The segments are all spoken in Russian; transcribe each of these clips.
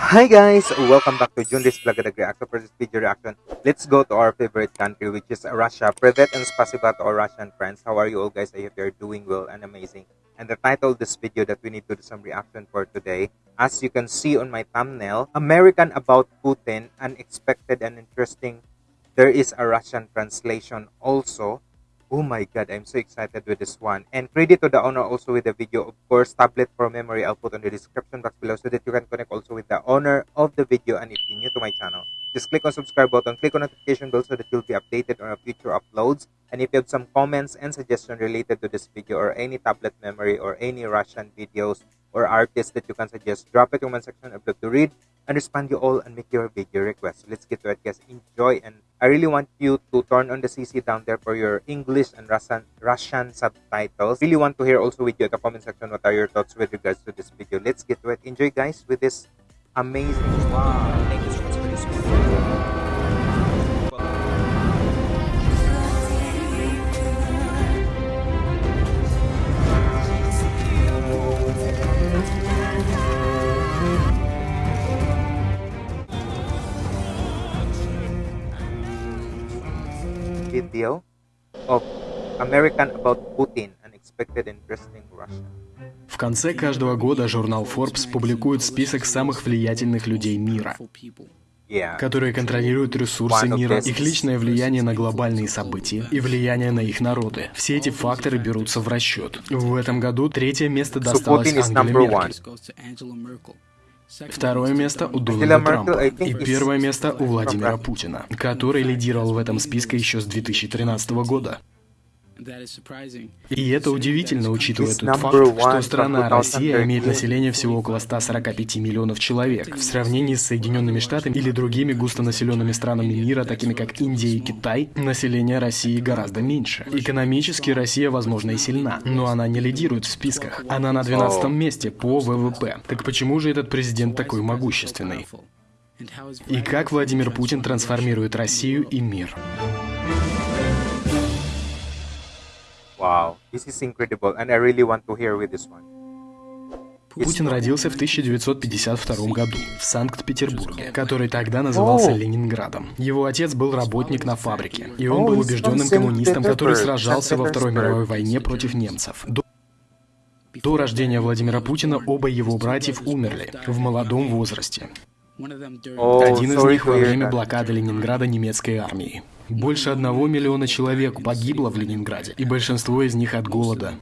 Hi guys, welcome back to Junris Vlog Reaction. For this video reaction, let's go to our favorite country which is Russia. Privet and spasiba to our Russian friends. How are you all guys? I hope you're doing well and amazing. And the title of this video that we need to do some reaction for today, as you can see on my thumbnail, American about Putin, unexpected and interesting. There is a Russian translation also. Oh my god, I'm so excited with this one. And credit to the owner also with the video. Of course, tablet for memory I'll put on the description box below so that you can connect also with the owner of the video. And if you're new to my channel, just click on subscribe button, click on notification bell so that you'll be updated on our future uploads. And if you have some comments and suggestions related to this video or any tablet memory or any Russian videos or artists that you can suggest, drop it in the comment section. I'd love to read and respond you all and make your video request. Let's get to it, guys. Enjoy and I really want you to turn on the CC down there for your English and Russian Russian subtitles. Really want to hear also with you at the comment section what are your thoughts with regards to this video. Let's get to it. Enjoy, guys, with this amazing. Wow. Video of American about Putin, unexpected interesting Russia. В конце каждого года журнал Forbes публикует список самых влиятельных людей мира, которые контролируют ресурсы мира, их личное влияние на глобальные события и влияние на их народы. Все эти факторы берутся в расчет. В этом году третье место досталось Ангеле Меркель. Второе место у Дональда Трампа. И первое место у Владимира Путина, который лидировал в этом списке еще с 2013 года. И это удивительно, учитывая тот факт, что страна Россия имеет население всего около 145 миллионов человек. В сравнении с Соединенными Штатами или другими густонаселенными странами мира, такими как Индия и Китай, население России гораздо меньше. Экономически Россия, возможно, и сильна, но она не лидирует в списках. Она на 12 месте по ВВП. Так почему же этот президент такой могущественный? И как Владимир Путин трансформирует Россию и мир? Wow, this is incredible, and I really want to hear with this one. Путин родился в 1952 году в Санкт-Петербурге, который тогда назывался. Ленинградом. Его отец был работник на фабрике, и он был убежденным коммунистом, который сражался во Второй мировой войне против немцев. До до рождения Владимира Путина оба его братьев умерли в молодом возрасте. Один из них во время блокады Ленинграда немецкой армией. Больше одного миллиона человек погибло в Ленинграде, и большинство из них от голода.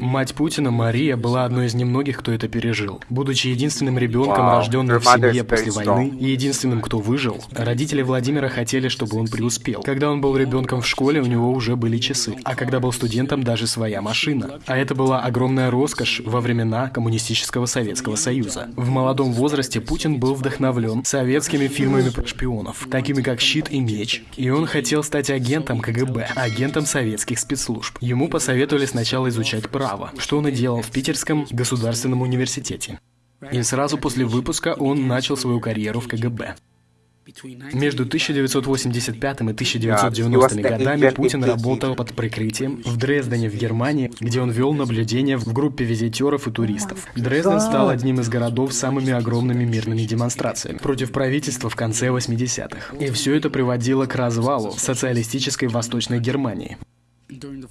Мать Путина, Мария, была одной из немногих, кто это пережил. Будучи единственным ребенком, Wow. рожденным в семье после войны, и единственным, кто выжил, родители Владимира хотели, чтобы он преуспел. Когда он был ребенком в школе, у него уже были часы, а когда был студентом, даже своя машина. А это была огромная роскошь во времена коммунистического Советского Союза. В молодом возрасте Путин был вдохновлен советскими фильмами про шпионов, такими как «Щит и меч», и он хотел стать агентом КГБ, агентом советских спецслужб. Ему посоветовали сначала изучать право, что он и делал в Питерском государственном университете. И сразу после выпуска он начал свою карьеру в КГБ. Между 1985 и 1990 годами Путин работал под прикрытием в Дрездене в Германии, где он вел наблюдение в группе визитеров и туристов. Дрезден стал одним из городов с самыми огромными мирными демонстрациями против правительства в конце 80-х. И все это приводило к развалу социалистической Восточной Германии.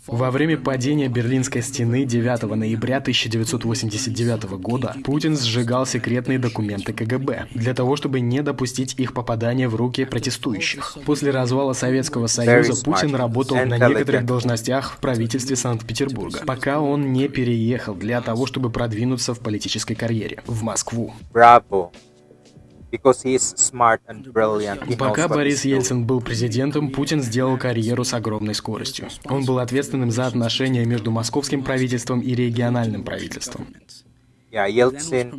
Во время падения Берлинской стены 9 ноября 1989 года Путин сжигал секретные документы КГБ для того, чтобы не допустить их попадания в руки протестующих. После развала Советского Союза Путин работал на некоторых должностях в правительстве Санкт-Петербурга, пока он не переехал для того, чтобы продвинуться в политической карьере в Москву. Bravo. Пока Борис. Ельцин был президентом, Путин сделал карьеру с огромной скоростью. Он был ответственным за отношения между московским правительством и региональным правительством.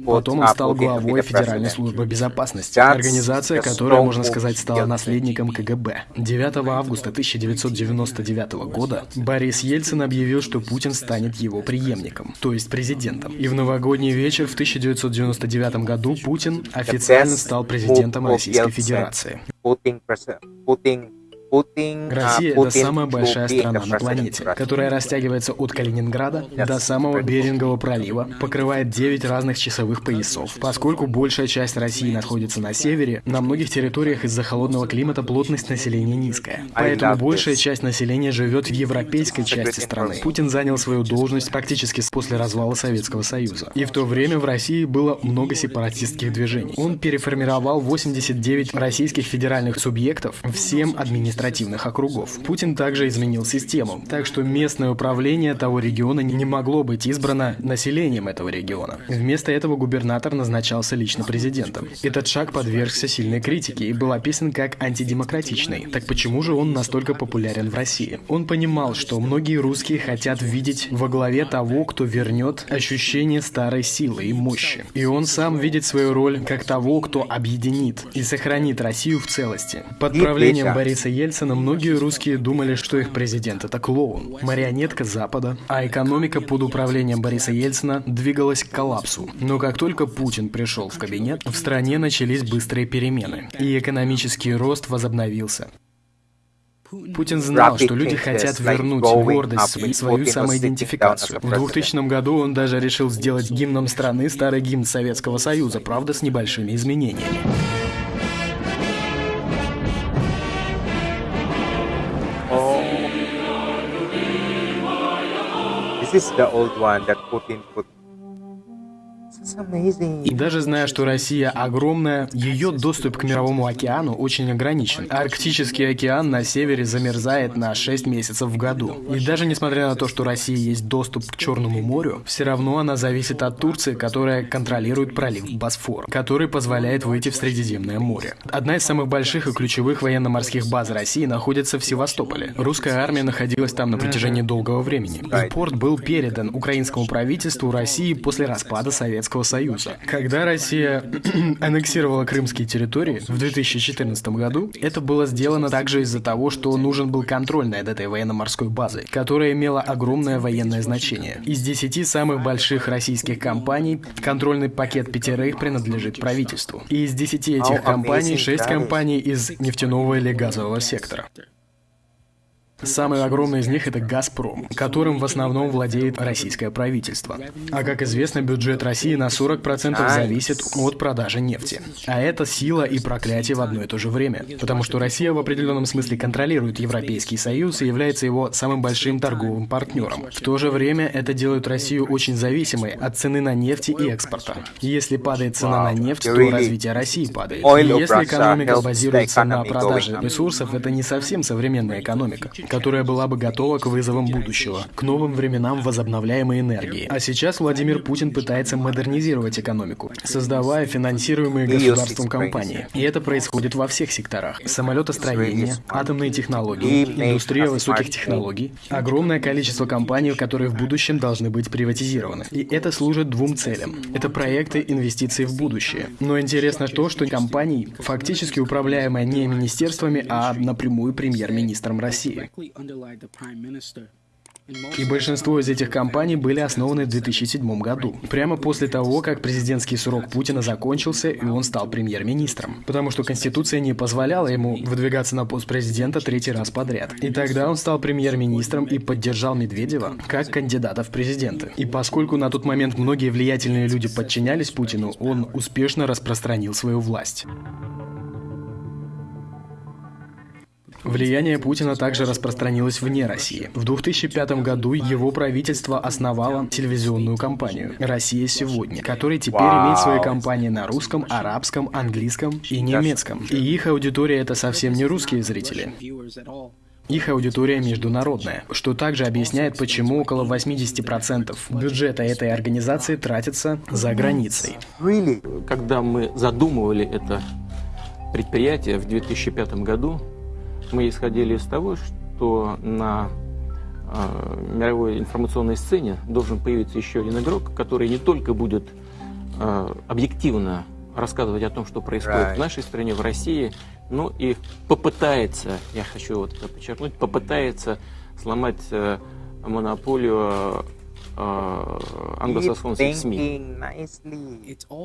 Потом он uh, стал главой Федеральной службы безопасности, организация, которая, можно сказать, стала наследником КГБ. 9 августа 1999 года Борис Ельцин объявил, что Путин станет его преемником, то есть президентом. И в новогодний вечер в 1999 году Путин официально стал президентом Российской. Федерации. Uh, Россия — это самая большая страна на планете, которая растягивается от Калининграда до самого Берингового пролива, покрывает 9 разных часовых поясов. Поскольку большая часть России находится на севере, на многих территориях из-за холодного климата плотность населения низкая. Поэтому большая часть населения живет в европейской части страны. Путин занял свою должность практически после развала Советского Союза. И в то время в России было много сепаратистских движений. Он переформировал 89 российских федеральных субъектов в 7 административных округов. Путин также изменил систему, так что местное управление того региона не могло быть избрано населением этого региона. Вместо этого губернатор назначался лично президентом. Этот шаг подвергся сильной критике и был описан как антидемократичный. Так почему же он настолько популярен в России? Он понимал, что многие русские хотят видеть во главе того, кто вернет ощущение старой силы и мощи. И он сам видит свою роль как того, кто объединит и сохранит Россию в целости. Под правлением Бориса Ельцина многие русские думали, что их президент это клоун, марионетка Запада, а экономика под управлением Бориса Ельцина двигалась к коллапсу. Но как только Путин пришел в кабинет, в стране начались быстрые перемены, и экономический рост возобновился. Путин знал, что люди хотят вернуть гордость и свою самоидентификацию. В 2000 году он даже решил сделать гимном страны старый гимн Советского Союза, правда, с небольшими изменениями. This is the old one that Putin put. И даже зная, что Россия огромная, ее доступ к Мировому океану очень ограничен. Арктический океан на севере замерзает на 6 месяцев в году. И даже несмотря на то, что России есть доступ к Черному морю, все равно она зависит от Турции, которая контролирует пролив Босфор, который позволяет выйти в Средиземное море. Одна из самых больших и ключевых военно-морских баз России находится в Севастополе. Русская армия находилась там на протяжении долгого времени. И порт был передан украинскому правительству России после распада Советского Союза. Когда Россия аннексировала крымские территории в 2014 году, это было сделано также из-за того, что нужен был контроль над этой военно-морской базой, которая имела огромное военное значение. Из 10 самых больших российских компаний контрольный пакет пятерых принадлежит правительству. И из 10 этих How компаний amazing 6 that is. компаний из нефтяного или газового сектора. Самый огромный из них это «Газпром», которым в основном владеет российское правительство. А как известно, бюджет России на 40% зависит от продажи нефти. А это сила и проклятие в одно и то же время. Потому что Россия в определенном смысле контролирует Европейский Союз и является его самым большим торговым партнером. В то же время это делает Россию очень зависимой от цены на нефть и экспорта. Если падает цена на нефть, то развитие России падает. И если экономика базируется на продаже ресурсов, это не совсем современная экономика, которая была бы готова к вызовам будущего, к новым временам возобновляемой энергии. А сейчас Владимир Путин пытается модернизировать экономику, создавая финансируемые государством компании. И это происходит во всех секторах. Самолетостроение, атомные технологии, индустрия высоких технологий, огромное количество компаний, которые в будущем должны быть приватизированы. И это служит двум целям. Это проекты инвестиций в будущее. Но интересно то, что компании, фактически управляемые не министерствами, а напрямую премьер-министром России. И большинство из этих компаний были основаны в 2007 году, прямо после того, как президентский срок Путина закончился и он стал премьер-министром. Потому что Конституция не позволяла ему выдвигаться на пост президента третий раз подряд. И тогда он стал премьер-министром и поддержал Медведева как кандидата в президенты. И поскольку на тот момент многие влиятельные люди подчинялись Путину, он успешно распространил свою власть. Влияние Путина также распространилось вне России. В 2005 году его правительство основало телевизионную компанию «Россия сегодня», которая теперь имеет свои компании на русском, арабском, английском и немецком. И их аудитория это совсем не русские зрители. Их аудитория международная, что также объясняет, почему около 80% бюджета этой организации тратится за границей. Когда мы задумывали это предприятие в 2005 году, мы исходили из того, что на э, мировой информационной сцене должен появиться еще один игрок, который не только будет э, объективно рассказывать о том, что происходит Right. в нашей стране, в России, но и попытается, я хочу вот это подчеркнуть, попытается сломать э, монополию э, англосаксонских СМИ.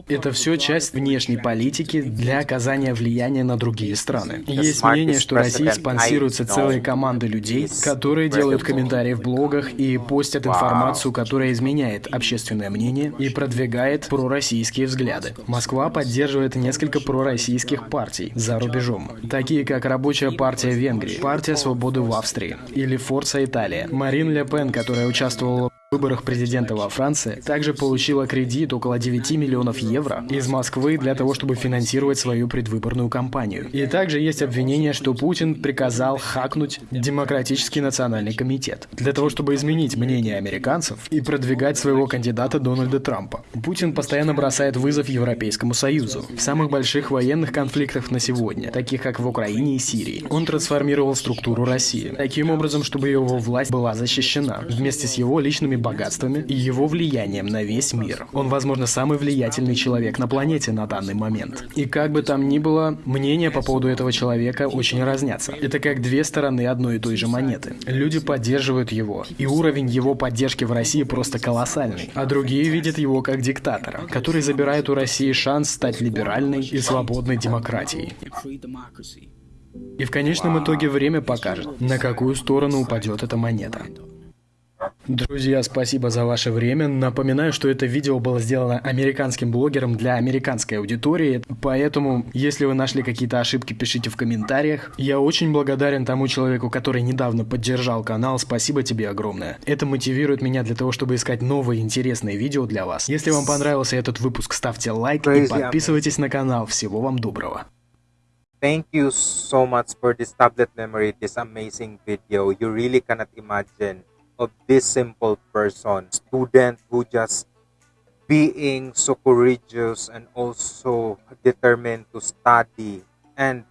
Это все часть внешней политики для оказания влияния на другие страны. Есть мнение, что России president спонсируются I know целые команды людей, которые делают комментарии в блогах и постят информацию, которая изменяет общественное мнение и продвигает пророссийские взгляды. Москва поддерживает несколько пророссийских партий за рубежом, такие как Рабочая партия Венгрии, Партия свободы в Австрии или Форса Италия. Марин Ле Пен, которая участвовала в выборах президента во Франции, также получила кредит около 9 миллионов евро из Москвы для того, чтобы финансировать свою предвыборную кампанию. И также есть обвинение, что Путин приказал хакнуть Демократический национальный комитет для того, чтобы изменить мнение американцев и продвигать своего кандидата Дональда Трампа. Путин постоянно бросает вызов Европейскому Союзу. В самых больших военных конфликтах на сегодня, таких как в Украине и Сирии, он трансформировал структуру России таким образом, чтобы его власть была защищена вместе с его личными богатствами и его влиянием на весь мир. Он, возможно, самый влиятельный человек на планете на данный момент. И как бы там ни было, мнения по поводу этого человека очень разнятся. Это как две стороны одной и той же монеты. Люди поддерживают его, и уровень его поддержки в России просто колоссальный. А другие видят его как диктатора, который забирает у России шанс стать либеральной и свободной демократией. И в конечном итоге время покажет, на какую сторону упадет эта монета. Друзья, спасибо за ваше время. Напоминаю, что это видео было сделано американским блогером для американской аудитории, поэтому, если вы нашли какие-то ошибки, пишите в комментариях. Я очень благодарен тому человеку, который недавно поддержал канал. Спасибо тебе огромное. Это мотивирует меня для того, чтобы искать новые интересные видео для вас. Если вам понравился этот выпуск, ставьте лайк и подписывайтесь на канал. Всего вам доброго. Thank you so much for this tablet memory, this amazing video. You really cannot imagine of this simple person, student who just being so courageous and also determined to study. And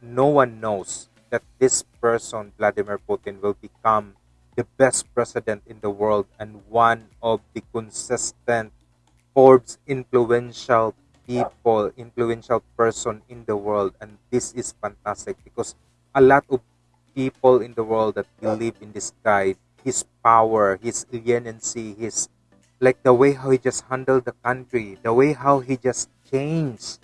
no one knows that this person, Vladimir Putin, will become the best president in the world and one of the consistent Forbes influential people, influential person in the world. And this is fantastic because a lot of people in the world that believe in this guy, his power, his leniency, his like the way how he just handled the country, the way how he just changed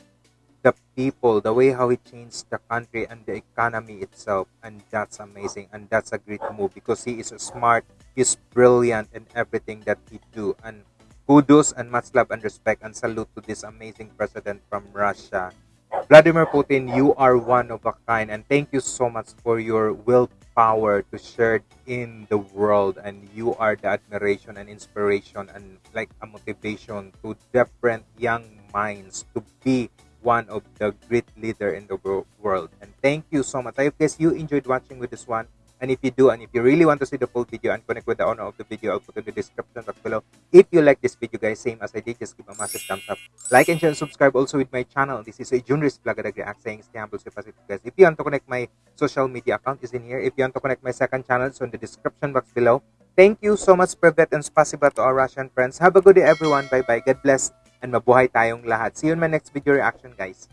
the people, the way how he changed the country and the economy itself. And that's amazing. And that's a great move because he is smart, he's brilliant in everything that he do. And kudos and much love and respect and salute to this amazing president from Russia. Vladimir Putin, you are one of a kind, and thank you so much for your willpower to share in the world. And you are the admiration and inspiration, and like a motivation to different young minds to be one of the great leader in the world. And thank you so much. I guess you enjoyed watching with this one. And if you do, and if you really want to see the full video and connect with the owner of the video, I'll put in the description box below. If you like this video, guys, same as I did, just give a massive thumbs up. Like and share and subscribe also with my channel. This is a Junris Vlog React saying stay humble, stay positive, guys. If you want to connect my social media account is in here. If you want to connect my second channel, it's in the description box below. Thank you so much, Privet, and spasiba to our Russian friends. Have a good day, everyone. Bye-bye. God bless. And mabuhay tayong lahat. See you in my next video reaction, guys.